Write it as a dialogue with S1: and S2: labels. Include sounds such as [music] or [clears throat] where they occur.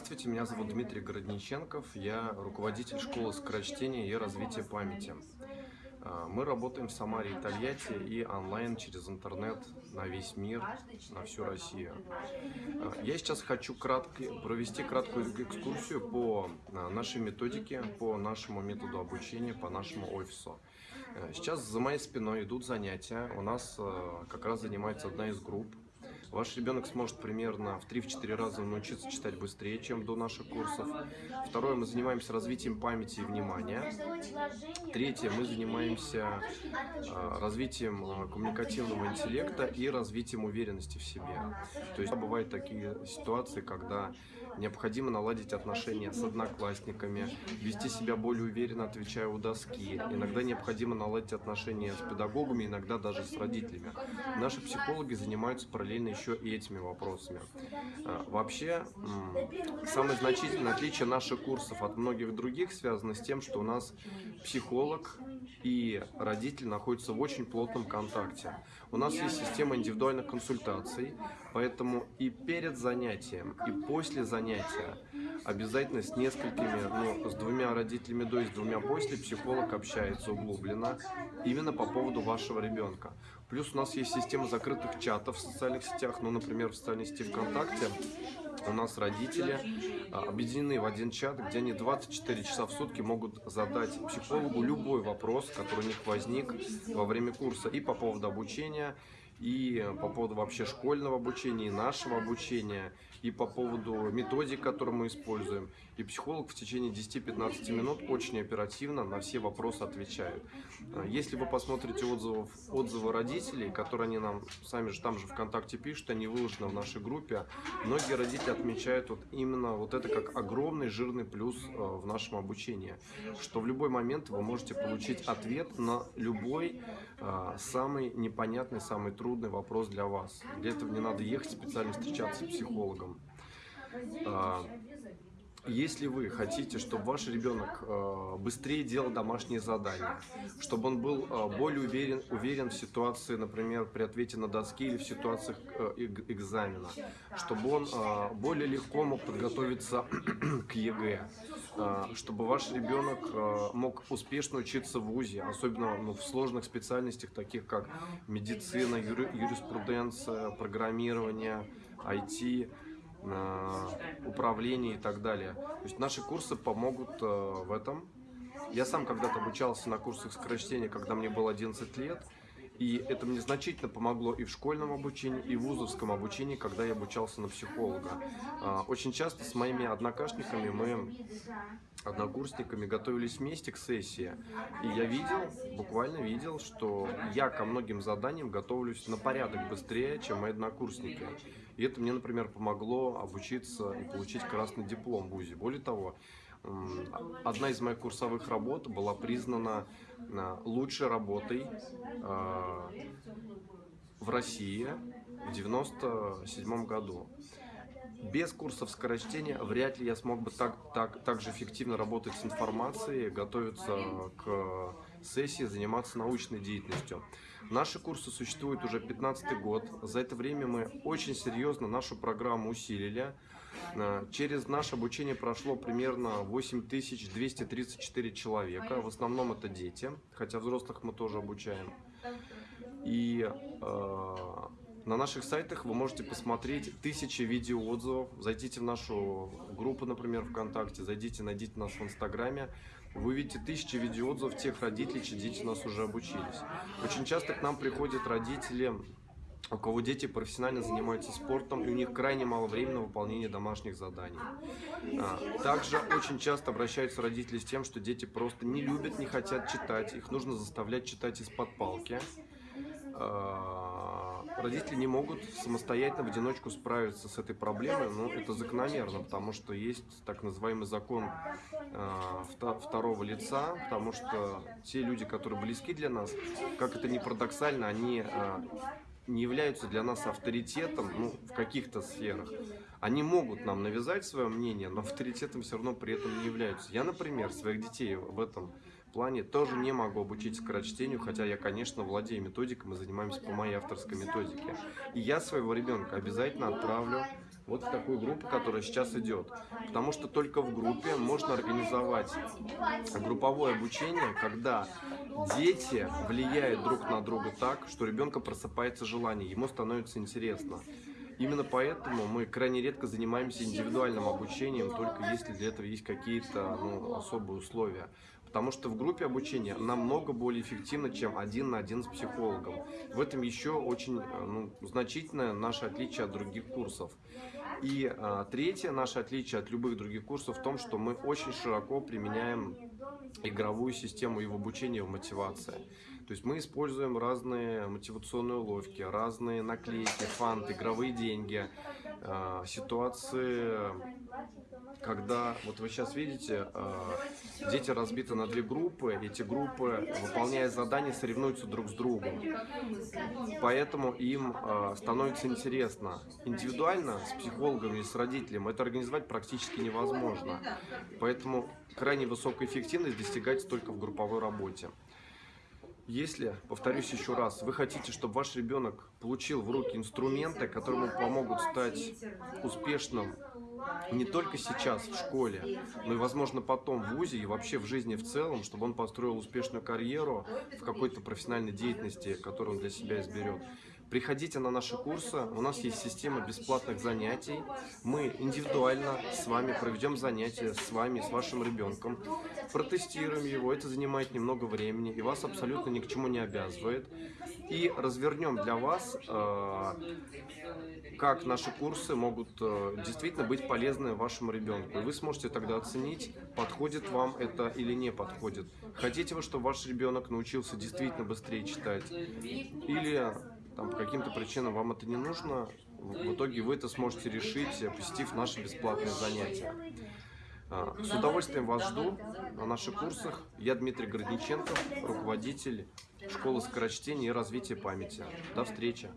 S1: Здравствуйте, меня зовут Дмитрий Городниченков, я руководитель школы скорочтения и развития памяти. А, мы работаем в Самаре и Тольятти и онлайн через интернет на весь мир, на всю Россию. А, я сейчас хочу кратко, провести краткую экскурсию по а, нашей методике, по нашему методу обучения, по нашему офису. Сейчас за моей спиной идут занятия. У нас как раз занимается одна из групп Ваш ребенок сможет примерно в 3-4 раза научиться читать быстрее, чем до наших курсов. Второе, мы занимаемся развитием памяти и внимания. Третье, мы занимаемся а, развитием а, коммуникативного интеллекта и развитием уверенности в себе. То есть бывают такие ситуации, когда необходимо наладить отношения с одноклассниками, вести себя более уверенно, отвечая у доски. Иногда необходимо наладить отношения с педагогами, иногда даже с родителями. Наши психологи занимаются параллельно еще и этими вопросами. А, вообще, самое значительное отличие наших курсов от многих других связано с тем, что у нас психолог и родитель находятся в очень плотном контакте. У нас есть система индивидуальных консультаций, поэтому и перед занятием, и после занятия обязательно с несколькими, ну, с двумя родителями до и с двумя после психолог общается углубленно именно по поводу вашего ребенка. Плюс у нас есть система закрытых чатов в социальных сетях, ну, например, в социальной сети ВКонтакте. У нас родители а, объединены в один чат, где они 24 часа в сутки могут задать психологу любой вопрос, который у них возник во время курса. И по поводу обучения, и по поводу вообще школьного обучения, и нашего обучения, и по поводу методик, которые мы используем. И психолог в течение 10-15 минут очень оперативно на все вопросы отвечает. А, если вы посмотрите отзывов, отзывы родителей, которые они нам сами же там же ВКонтакте пишут, они выложены в нашей группе, многие родители отмечают вот именно вот это как огромный жирный плюс а, в нашем обучении, что в любой момент вы можете получить ответ на любой самый непонятный, самый трудный трудный вопрос для вас. Для этого не надо ехать специально встречаться с психологом. Если вы хотите, чтобы ваш ребенок а, быстрее делал домашние задания, чтобы он был а, более уверен, уверен в ситуации, например, при ответе на доске или в ситуациях экзамена, чтобы он более легко мог подготовиться [clears throat] к ЕГЭ, чтобы ваш ребенок мог успешно учиться в ВУЗе, особенно ну, в сложных специальностях, таких как медицина, юриспруденция, программирование, IT, управление и так далее. То есть наши курсы помогут в этом. Я сам когда-то обучался на курсах скорочтения, когда мне было 11 лет, и это мне значительно помогло и в школьном обучении, и в вузовском обучении, когда я обучался на психолога. А, очень часто с моими однокашниками мы, однокурсниками, готовились вместе к сессии. И я видел, буквально видел, что я ко многим заданиям готовлюсь на порядок быстрее, чем мои однокурсники. И это мне, например, помогло обучиться и получить красный диплом в ВУЗе. Более того, одна из моих курсовых работ была признана э, лучшей работой э, в России в 97 году. Без курсов скорочтения вряд ли я смог бы так, так, так же эффективно работать с информацией, готовиться к сессии, заниматься научной деятельностью. Наши курсы существуют уже 15 год. За это время мы очень серьезно нашу программу усилили. Э, через наше обучение прошло примерно 8234 человека. В основном это дети, хотя взрослых мы тоже обучаем. И э, на наших сайтах вы можете посмотреть тысячи видеоотзывов. Зайдите в нашу группу, например, ВКонтакте, зайдите, найдите нас в Инстаграме. Вы увидите тысячи видеоотзывов тех родителей, чьи дети у нас уже обучились. Очень часто к нам приходят родители у кого дети профессионально занимаются спортом, и у них крайне мало времени на выполнение домашних заданий. А, также очень часто обращаются родители с тем, что дети просто не любят, не хотят читать, их нужно заставлять читать из-под палки. Родители не могут самостоятельно в одиночку справиться с этой проблемой, но это закономерно, потому что есть так называемый закон а, второго лица, потому что те люди, которые близки для нас, как это ни парадоксально, они не являются для нас авторитетом ну, в каких-то сферах. Они могут нам навязать свое мнение, но авторитетом все равно при этом не являются. Я, например, своих детей в этом плане тоже не могу обучить скорочтению, хотя я, конечно, владею методикой, мы занимаемся по моей авторской методике. И я своего ребенка обязательно отправлю вот в такую группу, которая сейчас идет. Потому что только в группе можно организовать групповое обучение, когда дети влияют друг на друга так, что ребенка просыпается желание, ему становится интересно. Именно поэтому мы крайне редко занимаемся индивидуальным обучением, только если для этого есть какие-то ну, особые условия. Потому что в группе обучения намного более эффективно, чем один на один с психологом. В этом еще очень ну, значительное наше отличие от других курсов. И а, третье наше отличие от любых других курсов в том, что мы очень широко применяем игровую систему и в обучении, в мотивации. То есть мы используем разные мотивационные уловки, разные наклейки, фанты, игровые деньги, э, ситуации, когда, вот вы сейчас видите, э, дети разбиты на две группы, эти группы, выполняя задания, соревнуются друг с другом. Поэтому им э, становится интересно. Индивидуально, с психологом или с родителем, это организовать практически невозможно. Поэтому крайне высокая эффективность достигается только в групповой работе. Если, повторюсь еще раз, вы хотите, чтобы ваш ребенок получил в руки инструменты, которые ему помогут стать успешным не только сейчас в школе, но и, возможно, потом в ВУЗе и вообще в жизни в целом, чтобы он построил успешную карьеру в какой-то профессиональной деятельности, которую он для себя изберет, Приходите на наши курсы, у нас есть система бесплатных занятий. Мы индивидуально с вами проведем занятия, с вами, с вашим ребенком, протестируем его, это занимает немного времени и вас абсолютно ни к чему не обязывает. И развернем для вас, э, как наши курсы могут э, действительно быть полезны вашему ребенку. И вы сможете тогда оценить, подходит вам это или не подходит. Хотите вы, чтобы ваш ребенок научился действительно быстрее читать? Или там, по каким-то причинам вам это не нужно, в итоге вы это сможете решить, посетив наши бесплатные занятия. А, с удовольствием вас жду на наших курсах. Я Дмитрий Городниченко, руководитель школы скорочтения и развития памяти. До встречи!